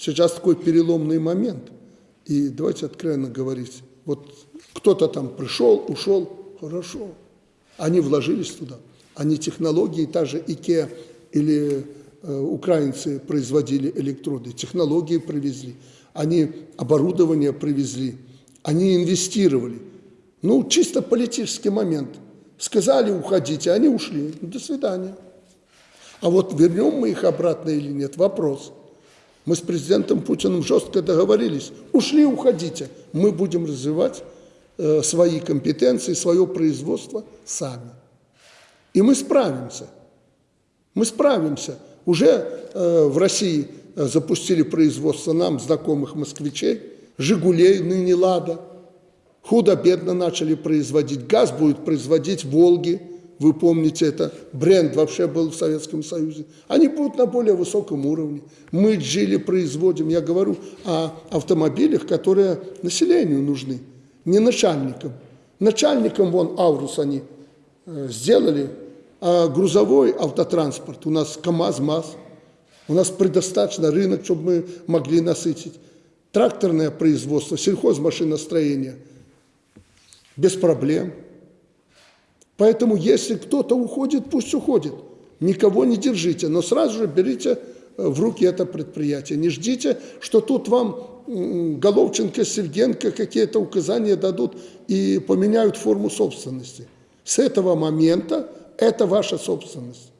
Сейчас такой переломный момент. И давайте откровенно говорить. Вот кто-то там пришел, ушел, хорошо. Они вложились туда. Они технологии, та же IKEA или э, украинцы производили электроды, технологии привезли, они оборудование привезли, они инвестировали. Ну, чисто политический момент. Сказали, уходите, они ушли. Ну, до свидания. А вот вернем мы их обратно или нет, вопрос. Мы с президентом Путиным жестко договорились. Ушли, уходите. Мы будем развивать э, свои компетенции, свое производство сами. И мы справимся. Мы справимся. Уже э, в России э, запустили производство нам знакомых москвичей, «Жигулей», ныне «Лада». Худо-бедно начали производить. Газ будет производить «Волги», вы помните, это бренд вообще был в Советском Союзе. Они будут на более высоком уровне. Мы джили производим, я говорю о автомобилях, которые населению нужны, не начальникам. Начальникам, вон, Аурус они э, сделали, а грузовой автотранспорт, у нас КАМАЗ, МАЗ, у нас предостаточно рынок, чтобы мы могли насытить. Тракторное производство, сельхозмашиностроение, без проблем. Поэтому, если кто-то уходит, пусть уходит. Никого не держите, но сразу же берите э, в руки это предприятие. Не ждите, что тут вам Головченко, Сергенко какие-то указания дадут и поменяют форму собственности. С этого момента это ваша собственность.